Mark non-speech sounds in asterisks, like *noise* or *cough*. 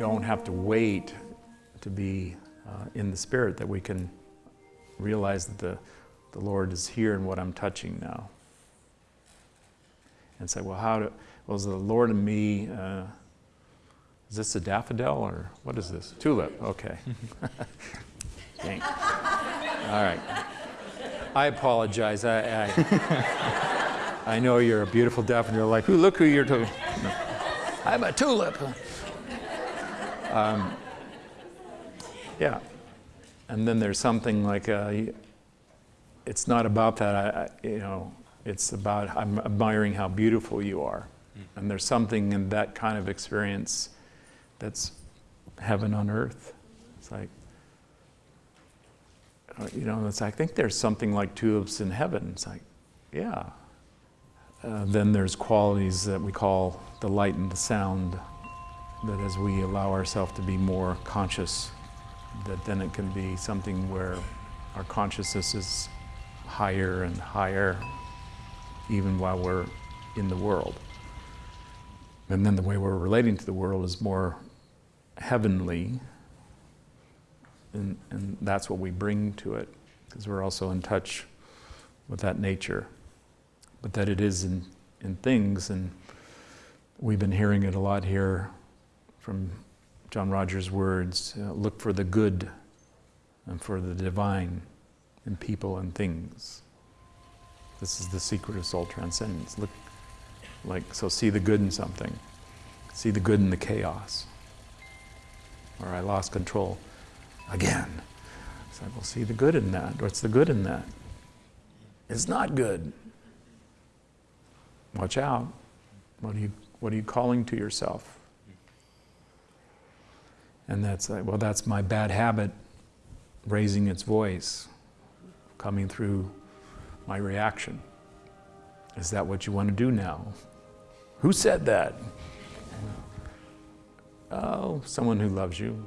have to wait to be uh, in the Spirit that we can realize that the, the Lord is here in what I'm touching now. And say, well, how do, well, is the Lord in me, uh, is this a daffodil or what is this? Tulip, okay. *laughs* Dang. All right. I apologize. I, I, I, know you're a beautiful daffodil. Like, look who you're to. No. I'm a tulip. Um, yeah. And then there's something like, uh, it's not about that. I, I, you know, it's about I'm admiring how beautiful you are. Mm. And there's something in that kind of experience that's heaven on earth. It's like, uh, you know, it's, I think there's something like tulips in heaven. It's like, yeah. Uh, then there's qualities that we call the light and the sound, that as we allow ourselves to be more conscious, that then it can be something where our consciousness is higher and higher, even while we're in the world. And then the way we're relating to the world is more heavenly, and, and that's what we bring to it, because we're also in touch with that nature. But that it is in, in things, and we've been hearing it a lot here from John-Roger's words uh, look for the good and for the divine in people and things. This is the secret of soul transcendence. Look, like, so see the good in something, see the good in the chaos. Or I lost control again. So I will see the good in that. What's the good in that? It's not good. Watch out. What are you, what are you calling to yourself? And that's like, well, that's my bad habit raising its voice, coming through my reaction. Is that what you want to do now? Who said that? Oh, someone who loves you.